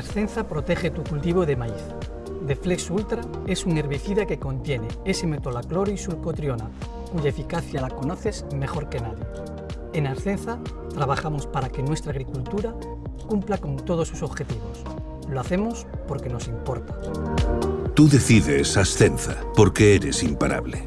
Ascenza protege tu cultivo de maíz. Deflex Ultra es un herbicida que contiene S-metolacloro y sulcotriona, cuya eficacia la conoces mejor que nadie. En Ascenza trabajamos para que nuestra agricultura cumpla con todos sus objetivos. Lo hacemos porque nos importa. Tú decides Ascenza, porque eres imparable.